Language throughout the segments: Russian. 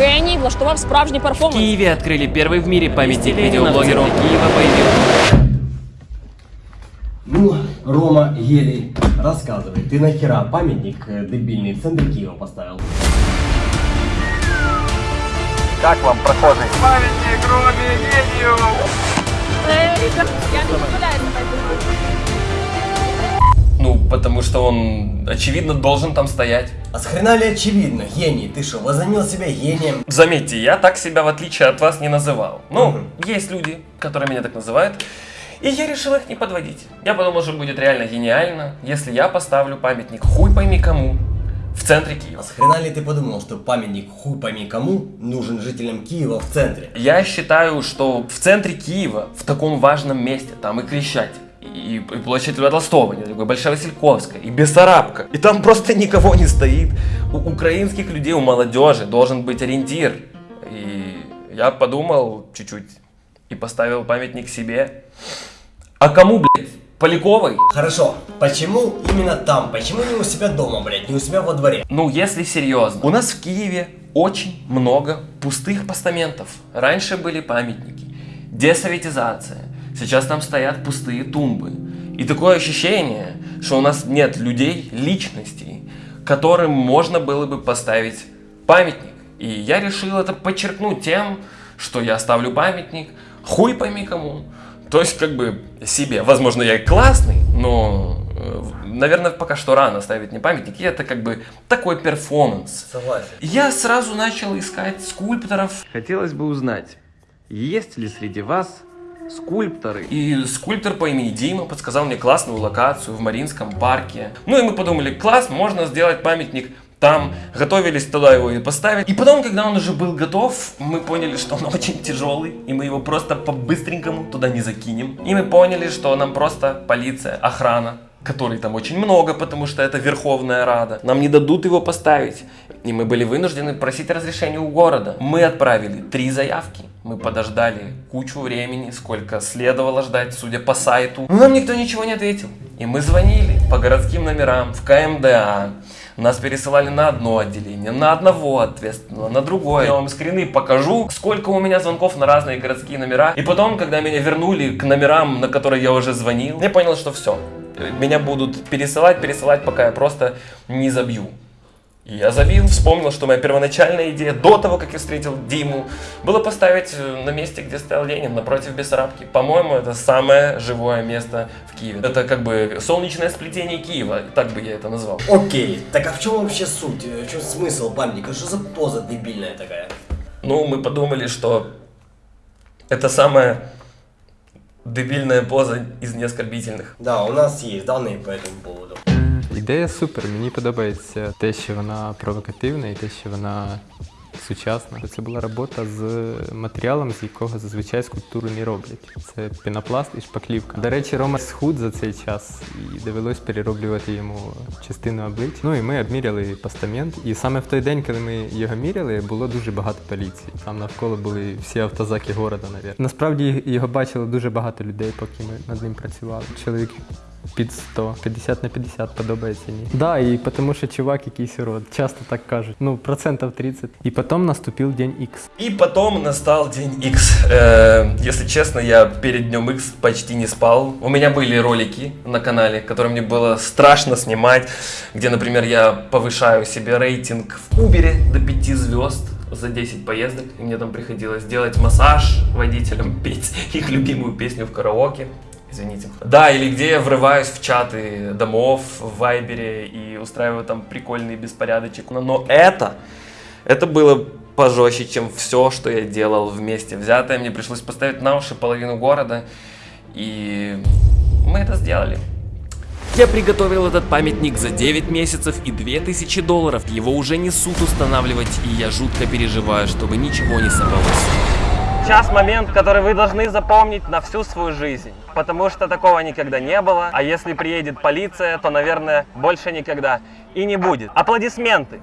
Геній влаштував справжній В перформанс. Киеве открыли первый в мире памятник видеоблогеру. Киева появился. Ну, Рома, Гелий, рассказывай, ты нахера памятник э, дебильный в центре Киева поставил? Как вам прохожий? Е, Я не дозволяю себе Ну, потому что он, очевидно, должен там стоять. А с хрена ли очевидно, гений, ты что, возомнил себя гением? Заметьте, я так себя, в отличие от вас, не называл. Ну, Мгм. есть люди, которые меня так называют. И я решил их не подводить. Я подумал, что будет реально гениально, если я поставлю памятник хуй пойми кому в центре А Киева. с хрена ли ты подумал, что памятник хуй пойми кому нужен жителям Киева в центре? Я считаю, что в центре Киева, в таком важном месте, там и Крещатик, и, и площадь Льва Толстого, и Большая Васильковская, и Бессарабка, и там просто никого не стоит. У украинских людей, у молодежи должен быть ориентир. И я подумал чуть-чуть и поставил памятник себе. А кому, блядь? Поляковой? Хорошо, почему именно там? Почему не у себя дома, блядь, не у себя во дворе? Ну, если серьезно. У нас в Киеве очень много пустых постаментов. Раньше были памятники. Десоветизация. Сейчас там стоят пустые тумбы. И такое ощущение, что у нас нет людей, личностей, которым можно было бы поставить памятник. И я решил это подчеркнуть тем, что я ставлю памятник хуй пойми кому. То есть как бы себе. Возможно, я и классный, но, э, наверное, пока что рано ставить мне памятник. И это как бы такой перформанс. Согласен. Я сразу начал искать скульпторов. Хотелось бы узнать, есть ли среди вас скульпторы? И скульптор по имени Дима подсказал мне классную локацию в Маринском парке. Ну и мы подумали, класс, можно сделать памятник там. Готовились туда его и поставить. И потом, когда он уже был готов, мы поняли, что он очень тяжелый. И мы его просто по-быстренькому туда не закинем. И мы поняли, что нам просто полиция, охрана, которой там очень много, потому что это Верховная Рада, нам не дадут его поставить. И мы были вынуждены просить разрешения у города. Мы отправили три заявки. Мы подождали кучу времени, сколько следовало ждать, судя по сайту. Но нам никто ничего не ответил. И мы звонили по городским номерам в КМДА. Нас пересылали на одно отделение, на одного ответственного, на другое. Я вам скрины покажу, сколько у меня звонков на разные городские номера. И потом, когда меня вернули к номерам, на которые я уже звонил, я понял, что все. Меня будут пересылать, пересылать, пока я просто не забью. Я забил, вспомнил, что моя первоначальная идея до того, как я встретил Диму, было поставить э, на месте, где стоял Ленин, напротив Бессарабки. По-моему, это самое живое место в Киеве. Это как бы солнечное сплетение Киева, так бы я это назвал. Окей, так а в чем вообще суть? Э, В чем смысл памятника? Что за поза дебильная такая? Ну, мы подумали, что это самая дебильная поза из неоскорбительных. Да, у нас есть данные по этому поводу. Ідея супер. Мені подобається те, що вона провокативна і те, що вона сучасна. Це була робота з матеріалом, з якого зазвичай скульптуру не роблять. Це пінопласт і шпаклівка. До речі, Рома схуд за цей час і довелось перероблювати йому частину обличчя. Ну і ми обміряли постамент. І саме в той день, коли ми його міряли, було дуже багато поліції. Там навколо були всі автозаки города, навіть. Насправді його бачило дуже багато людей, поки ми над ним працювали. Чоловік під 100, 50 на 50 подобається ні. Да, і тому що чувак якийсь урод, часто так кажуть. Ну, процентів 30. І потім наступив день X. И потом настал день X. Э, если честно, я перед днем X почти не спал. У меня были ролики на канале, которые мне было страшно снимать, где, например, я повышаю себе рейтинг в Uber до 5 звезд за 10 поездок, и мне там приходилось делать массаж водителям, петь их любимую песню в караоке. Извините. Да, или где я врываюсь в чаты домов в Вайбере и устраиваю там прикольный беспорядочек. Но, но это, это было пожестче, чем все, что я делал вместе взятое. Мне пришлось поставить на уши половину города, и мы это сделали. Я приготовил этот памятник за 9 месяцев и 2000 долларов. Его уже несут устанавливать, и я жутко переживаю, чтобы ничего не сорвалось. Сейчас момент, который вы должны запомнить на всю свою жизнь. Потому что такого никогда не было. А если приедет полиция, то, наверное, больше никогда и не будет. Аплодисменты.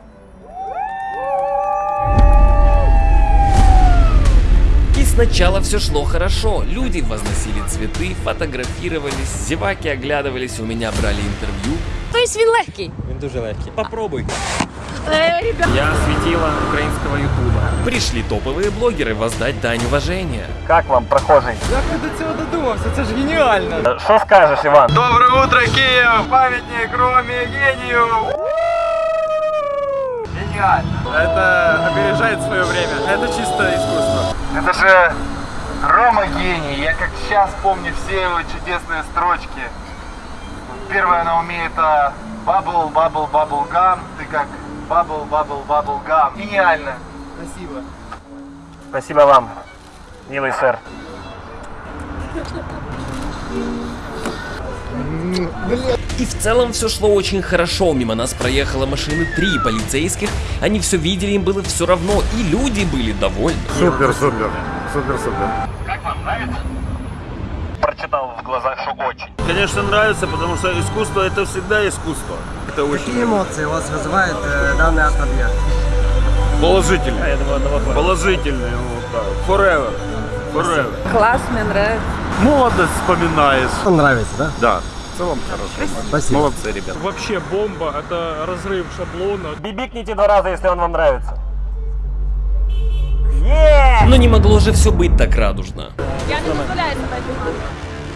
И сначала все шло хорошо. Люди возносили цветы, фотографировались, зеваки оглядывались, у меня брали интервью. Тобто він легкий. Він дуже легкий. Попробуй. Эй, ребят, Я светила украинского ютуба. Пришли топовые блогеры воздать дань уважения. Как вам, прохожий? Як ти до цього додумався? Це ж геніально. Что скажешь, Иван? Доброе утро, Киев! Памятник Роме гению! Гениально. Это опережает свое время. Это чисто искусство. Это же Рома гений. Я как сейчас помню все его чудесные строчки. Первое на уме это bubble, bubble, bubble gum. Ты как bubble, bubble, bubble gum. Гениально. Спасибо. Спасибо вам, милый сэр. И в целом все шло очень хорошо. Мимо нас проехала машины три полицейских. Они все видели, им было все равно. И люди были довольны. Супер, супер, супер, супер. Прочитал в глазах, что очень. Конечно, нравится, потому что искусство это всегда искусство. Это очень Какие эмоции у вас вызывает э, данный автообъект? положительно. Положительные, вот так. Forever. Forever. класс, мне нравится. Молодость вспоминаешь. Вам нравится, да? Да. В целом хорошо. Спасибо. Молодцы, ребята. Вообще бомба, это разрыв шаблона. Бибикните два раза, если он вам нравится. Но не могло же все быть так радужно. Я не позволяю себе так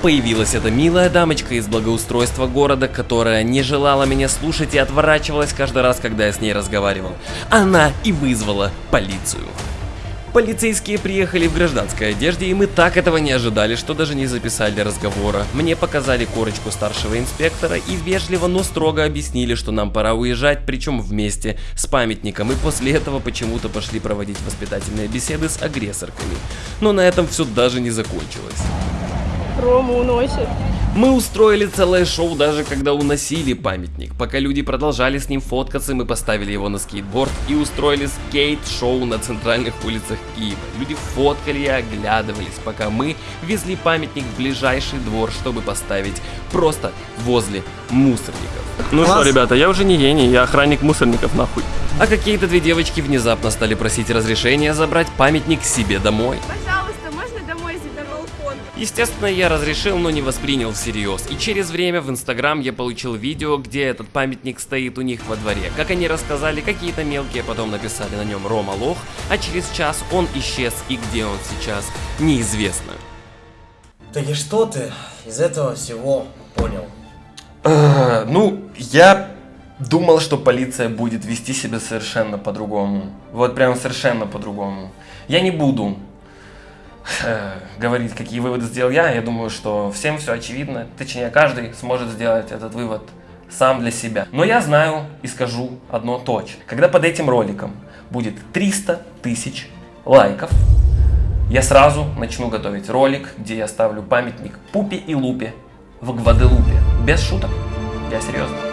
Появилась эта милая дамочка из благоустройства города, которая не желала меня слушать и отворачивалась каждый раз, когда я с ней разговаривал. Она и вызвала полицию. Полицейские приехали в гражданской одежде, и мы так этого не ожидали, что даже не записали разговора. Мне показали корочку старшего инспектора и вежливо, но строго объяснили, что нам пора уезжать, причем вместе с памятником, и после этого почему-то пошли проводить воспитательные беседы с агрессорками. Но на этом все даже не закончилось. Рому уносит. Мы устроили целое шоу даже когда уносили памятник. Пока люди продолжали с ним фоткаться, мы поставили его на скейтборд и устроили скейт-шоу на центральных улицах Киева. Люди фоткали и оглядывались, пока мы везли памятник в ближайший двор, чтобы поставить просто возле мусорников. Ну что, ребята, я уже не гений, я охранник мусорников нахуй. А какие-то две девочки внезапно стали просить разрешения забрать памятник себе домой. Пожалуйста, Естественно, я разрешил, но не воспринял всерьез. И через время в Инстаграм я получил видео, где этот памятник стоит у них во дворе. Как они рассказали, какие-то мелкие потом написали на нем Рома Лох, а через час он исчез и где он сейчас, неизвестно. Так и что ты из этого всего понял? Э, Ну, я думал, что полиция будет вести себя совершенно по-другому. Вот прям совершенно по-другому. Я не буду говорить, какие выводы сделал я. Я думаю, что всем все очевидно. Точнее, каждый сможет сделать этот вывод сам для себя. Но я знаю и скажу одно точно. Когда под этим роликом будет 300 тысяч лайков, я сразу начну готовить ролик, где я ставлю памятник Пупе и Лупе в Гваделупе. Без шуток. Я серьезно.